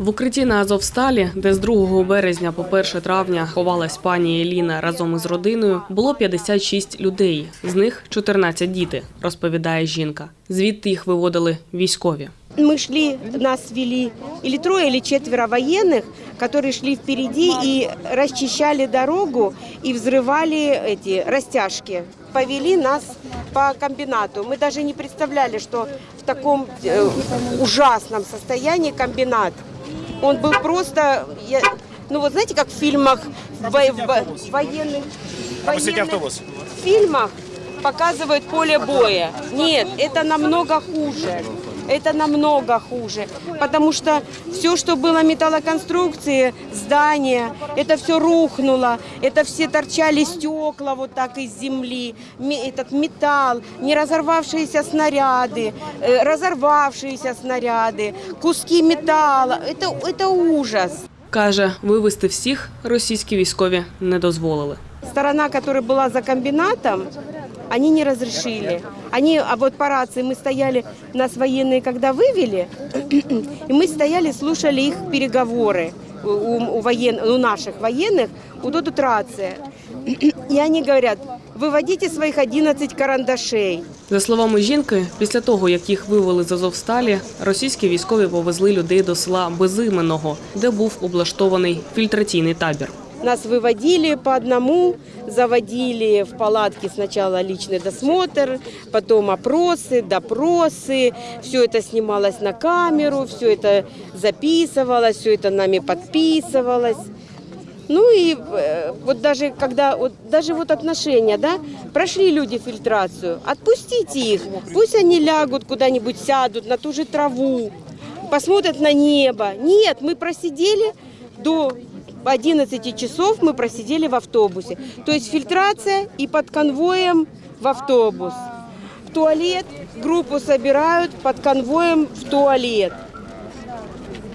В укритті на Азовсталі, де з 2 березня по 1 травня ховалась пані Еліна разом із родиною, було 56 людей. З них 14 діти, розповідає жінка. Звідти їх виводили військові. Мы шли, нас вели или трое, или четверо военных, которые шли впереди и расчищали дорогу и взрывали эти растяжки. Повели нас по комбинату. Мы даже не представляли, что в таком э, ужасном состоянии комбинат. Он был просто, я- ну вот знаете, как в фильмах в, в военных, военных фильмах показывают поле боя. Нет, это намного хуже. Это намного хуже, потому что все, что было металлоконструкции, здания, это все рухнуло, это все торчали стекла вот так из земли, ме- этот металл, не разорвавшиеся снаряды, э, разорвавшиеся снаряды, куски металла, это, это ужас. Каже, вивезти всіх російські військові не дозволили. Сторона, которая была за комбинатом, они не разрешили. Они, а вот по рации мы стояли, нас военные когда вывели, и мы стояли, слушали их переговоры у, у воен, у наших военных, вот тут рация. И они говорят, выводите своих 11 карандашей. За словами жінки, після того, як їх вивели з Азовсталі, російські військові повезли людей до села Безименного, де був облаштований фільтраційний табір. Нас выводили по одному, заводили в палатке сначала личный досмотр, потом опросы, допросы. Все это снималось на камеру, все это записывалось, все это нами подписывалось. Ну и э, вот даже когда, вот, даже вот отношения, да, прошли люди фильтрацию, отпустите их, пусть они лягут куда-нибудь, сядут на ту же траву, посмотрят на небо. Нет, мы просидели до 11 часов, мы просидели в автобусе. То есть фильтрация и под конвоем в автобус. В туалет группу собирают под конвоем в туалет.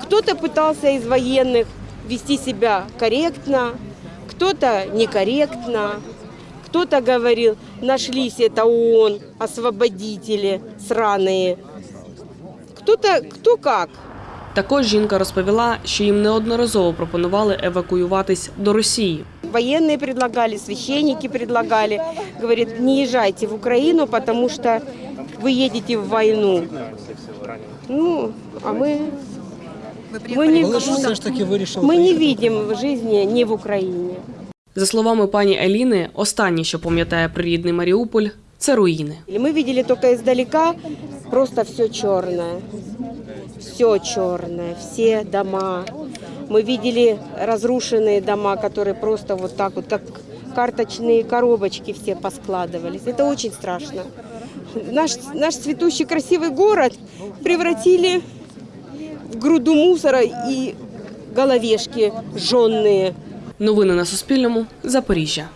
Кто-то пытался из военных вести себя корректно, кто-то некорректно, кто-то говорил, нашлись это ООН, освободители сраные. Кто-то, кто как. Також жінка розповіла, що їм неодноразово пропонували евакуюватись до Росії. Военные предлагали, священники предлагали. Говорит, не езжайте в Украину, потому что вы едете в войну. Ну, а мы, мы, не, Але ж все ж таки вирішив мы не приїхати. видим жизни не в Украине. За словами пані Еліни, останнє, що пам'ятає прирідний Маріуполь, це руїни. Или Мы видели только издалека просто все черное. Все черное, все дома. Мы видели разрушенные дома, которые просто вот так вот, как карточные коробочки все поскладывались. Это очень страшно. Наш, наш цветущий красивый город превратили в груду мусора и головешки жженные. Новини на Суспільному. Запоріжжя.